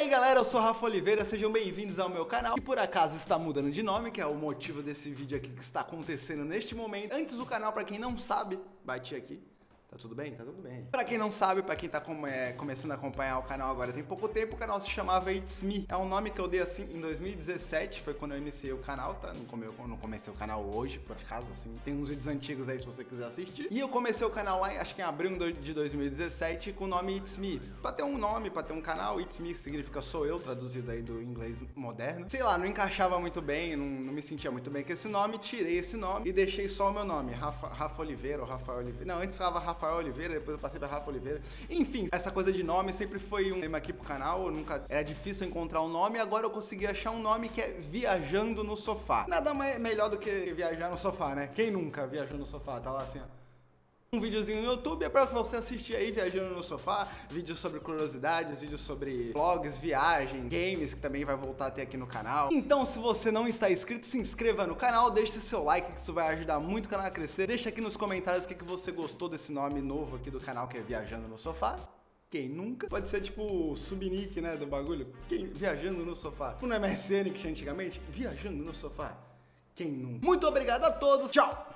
aí galera, eu sou Rafa Oliveira, sejam bem-vindos ao meu canal que por acaso está mudando de nome, que é o motivo desse vídeo aqui que está acontecendo neste momento. Antes do canal, para quem não sabe, bati aqui, Tá tudo bem? Tá tudo bem. Pra quem não sabe, pra quem tá é, começando a acompanhar o canal agora tem pouco tempo, o canal se chamava It's Me. É um nome que eu dei assim em 2017, foi quando eu iniciei o canal, tá? Não, come, não comecei o canal hoje, por acaso, assim. Tem uns vídeos antigos aí se você quiser assistir. E eu comecei o canal lá, acho que em abril de 2017, com o nome It's Me. Pra ter um nome, pra ter um canal, It's Me significa sou eu, traduzido aí do inglês moderno. Sei lá, não encaixava muito bem, não, não me sentia muito bem com esse nome, tirei esse nome e deixei só o meu nome, Rafa, Rafa Oliveira ou Rafael Oliveira. Não, antes ficava Rafa Rafael Oliveira, depois eu passei pra Rafa Oliveira. Enfim, essa coisa de nome sempre foi um tema aqui pro canal, nunca era difícil encontrar um nome, agora eu consegui achar um nome que é Viajando no Sofá. Nada mais melhor do que viajar no sofá, né? Quem nunca viajou no sofá? Tá lá assim, ó um videozinho no YouTube é para você assistir aí viajando no sofá, vídeos sobre curiosidades, vídeos sobre vlogs, viagem, games que também vai voltar a ter aqui no canal. Então se você não está inscrito, se inscreva no canal, deixe seu like que isso vai ajudar muito o canal a crescer. Deixa aqui nos comentários o que, que você gostou desse nome novo aqui do canal que é Viajando no Sofá. Quem nunca? Pode ser tipo o subnick, né, do bagulho. Quem viajando no sofá. Tipo no MSN que tinha antigamente, viajando no sofá. Quem nunca? Muito obrigado a todos. Tchau!